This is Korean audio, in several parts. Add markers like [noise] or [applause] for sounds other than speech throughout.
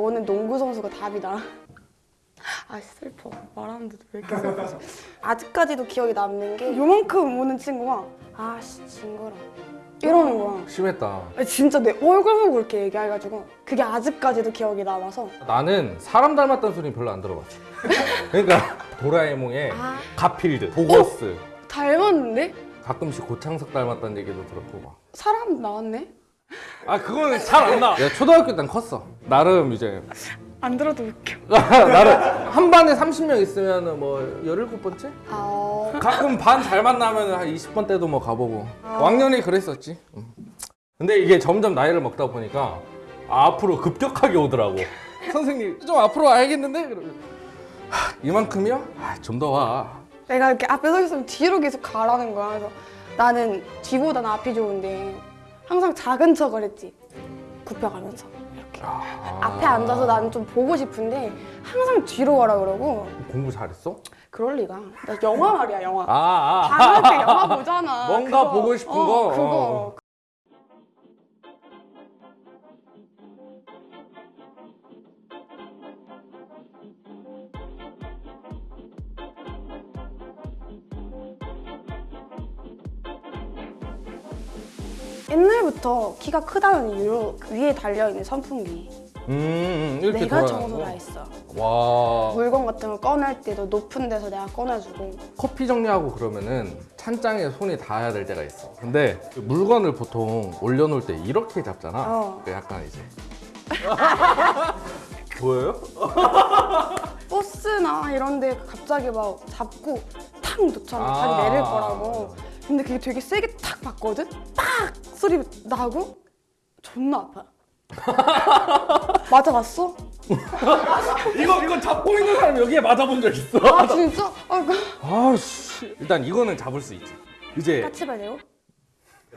너는 농구 선수가 답이다. 아 슬퍼 말하는데도 왜 이렇게 슬퍼지? [laughs] 아직까지도 기억에 남는 게 요만큼 오는 친구가 아씨 징그러 이러는 거야. 심했다. 진짜 내 얼굴 보고 그렇게 얘기해가지고 그게 아직까지도 기억이 남아서 나는 사람 닮았다는 소리는 별로 안 들어봤어. 그러니까 도라에몽의 아 가필드, 보거스, 닮았는데 가끔씩 고창석 닮았다는 얘기도 들었고 막. 사람 나왔네? 아 그거는 잘안 나. 내가 초등학교 때는 컸어. 나름 이제 안 들어도 웃겨. [laughs] 나름 한 반에 30명 있으면 뭐 17번째? 아 어. 가끔 반 잘 만나면 한 20번 때도 뭐 가보고 아. 왕년에 그랬었지 음. 근데 이게 점점 나이를 먹다 보니까 앞으로 급격하게 오더라고 [laughs] 선생님 좀 앞으로 와야겠는데? 그러면 하, 이만큼이요? 아, 좀 더 와 내가 이렇게 앞에 서 있으면 뒤로 계속 가라는 거야. 그래서 나는 뒤보다 는 앞이 좋은데 항상 작은 척을 했지. 굽혀가면서 이렇게. 앞에 앉아서 나는 좀 보고 싶은데 항상 뒤로 가라 그러고 공부 잘했어? 그럴 리가. 나 영화 말이야 영화. 아, 아, 방학 때 영화 보잖아. [laughs] 뭔가 보고 싶은 어, 거? 그거. 옛날부터 키가 크다는 이유로 그 위에 달려있는 선풍기. 음, 음, 이렇게 내가 청소를 거? 했어. 와. 물건 같은 거 꺼낼 때도 높은 데서 내가 꺼내주고. 커피 정리하고 그러면은 찬장에 손이 닿아야 될 때가 있어. 근데 그 물건을 보통 올려놓을 때 이렇게 잡잖아. 어. 그 약간 이제. [laughs] 보여요? [laughs] 버스나 이런 데 갑자기 막 잡고 탁 놓잖아. 아. 자기 내릴 거라고 근데 그게 되게 세게 탁 봤거든? 빡! 소리 나고 존나 아파 [laughs] 맞아봤어? [laughs] 이거 이거 잡고 있는 사람 여기에 맞아본 적 있어? 아 진짜? 아, 그- 아씨 일단 이거는 잡을 수 있지 이제 까치발레요?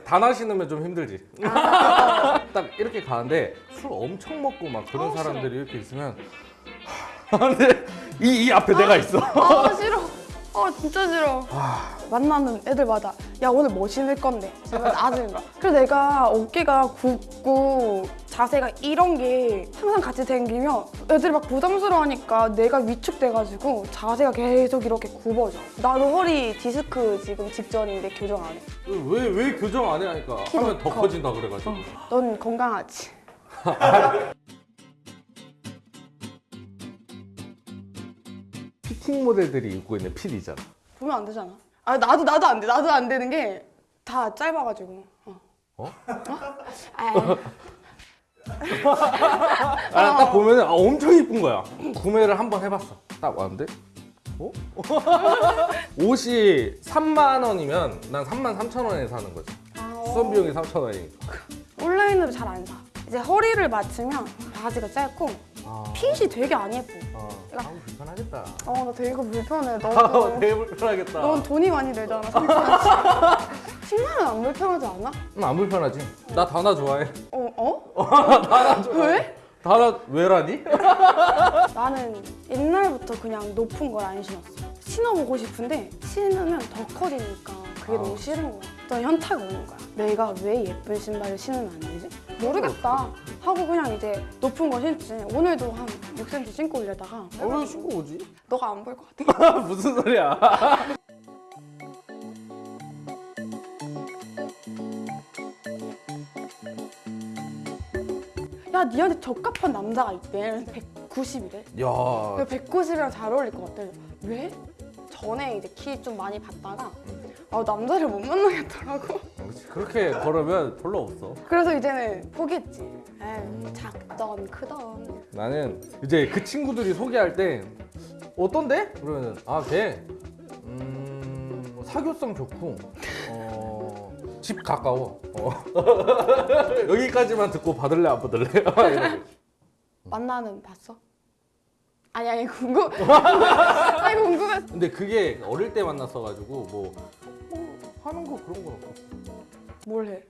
단화 신으면 좀 힘들지 [laughs] 딱 이렇게 가는데 술 엄청 먹고 막 그런 아우, 사람들이 이렇게 있으면 하, 근데 이, 이 앞에 내가 있어 아싫 어아 진짜 싫어. 만나는 애들마다 야 오늘 뭐 신을 건데? 제가 나중에 봐 그래서 내가 어깨가 굽고 자세가 이런 게 항상 같이 생기면 애들이 막 부담스러워하니까 내가 위축돼가지고 자세가 계속 이렇게 굽어져. 나도 허리 디스크 지금 직전인데 교정 안 해. 왜, 왜 교정 안 해 하니까? 하면 더 커. 커진다 그래가지고. 넌 건강하지? [laughs] 피팅 모델들이 입고 있는 필이잖아 보면 안 되잖아 아 나도 나도 안돼 나도 안 되는 게 다 짧아가지고 어? 어? 아, [laughs] 아, 딱 보면 은 아, 엄청 이쁜 거야. 구매를 한 번 해봤어. 딱 왔는데, 어? [laughs] 옷이 3만 원이면 난 3만 3천 원에 사는 거지. 아, 수선 비용이 3천 원이니까. 온라인으로 잘 안 사. 이제 허리를 맞추면 바지가 짧고 아, 핏이 되게 안 예뻐. 아, 아 불편하겠다. 어, 나 되게 불편해. 아, 너도. [laughs] 되게 불편하겠다. 넌 돈이 많이 들잖아, 3천원씩. 10만 원 [laughs] 안 불편하지 않아? 음, 안 불편하지. 나 다나 좋아해. 어? 어? [laughs] 다나 좋아해. 왜? 다나 왜라니? 나는 옛날부터 그냥 높은 걸 안 신었어. 신어보고 싶은데 신으면 더 커지니까 그게 아. 너무 싫은 거야. 또 현타가 오는 거야. 내가 왜 예쁜 신발을 신으면 안 되지? 모르겠다. 하고 그냥 이제 높은 거 신지. 오늘도 한 6cm 신고 오려다가 아, 왜 신고 오지? 너가 안 볼 것 같아. [laughs] 무슨 소리야? [laughs] 야, 니한테 적합한 남자가 있대. 190이래. 야, 190이랑 잘 어울릴 것 같아. 왜? 전에 이제 키 좀 많이 봤다가 아, 남자를 못 만나겠더라고. 그렇지. 그렇게 걸으면 별로 없어. 그래서 이제는 포기했지. 에이, 작던 크던. 나는 이제 그 친구들이 소개할 때 어떤데? 그러면 아걔 음, 사교성 좋고 어, 집 가까워 어. [laughs] 여기까지만 듣고 받을래 안 받을래? [laughs] 만나는 봤어? 아니 아니 궁금. [laughs] 아니 궁금해. 근데 그게 어릴 때 만났어가지고 뭐, 뭐 하는 거 그런 거 없고 뭘 해?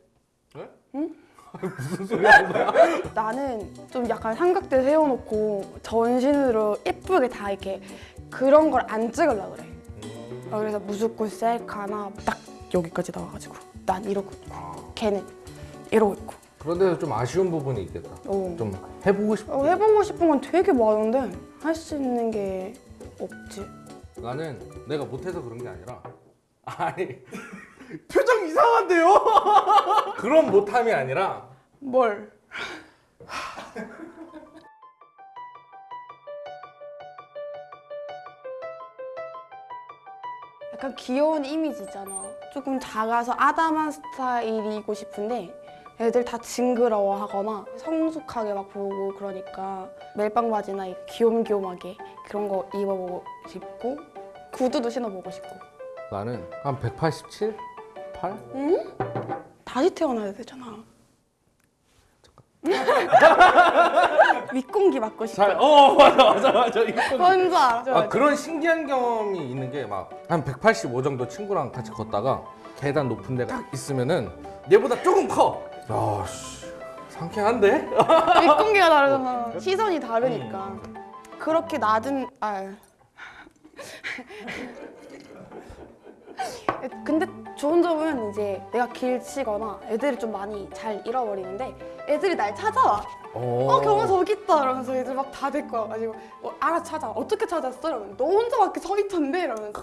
네? 응? [laughs] 무슨 소리 하는 거야? [laughs] 나는 좀 약간 삼각대 세워놓고 전신으로 예쁘게 다 이렇게 그런 걸 안 찍으려고 그래. 어, 그래서 무조건 셀카나 딱 여기까지 나와가지고 난 이러고 있고 걔는 이러고 있고 그런 데서 좀 아쉬운 부분이 있겠다. 어. 좀 해보고 싶어. 어, 해보고 싶은 건 되게 많은데 할 수 있는 게 없지. 나는 내가 못해서 그런 게 아니라 아니 표정 이상한데요? [laughs] 그런 못함이 아니라 뭘? 약간 귀여운 이미지 있잖아. 조금 작아서 아담한 스타일이고 싶은데 애들 다 징그러워하거나 성숙하게 막 보고 그러니까 멜빵 바지나 이 귀염귀염하게 그런 거 입어보고 싶고 구두도 신어보고 싶고 나는 한 187? 8? 다시 태어나야 되잖아. 윗공기 맞고 싶어. 잘, 어 맞아 맞아 맞아 이거 뭔지 알아? 아 그런 신기한 경험이 있는 게 막 한 185 정도 친구랑 같이 걷다가 계단 높은 데가 딱 있으면은 얘보다 조금 커. 야 씨 상쾌한데? [laughs] 윗공기가 다르잖아. 시선이 다르니까. 그렇게 낮은 아. 근데 좋은 점은 이제 내가 길치거나 애들이 좀 많이 잘 잃어버리는데 애들이 날 찾아와. 어 경아 저기 있다 이러면서 애들 막다 데리고 와가지고 어, 알아 찾아 어떻게 찾았어? 이러면 너 혼자 밖에 서 있던데 이러면서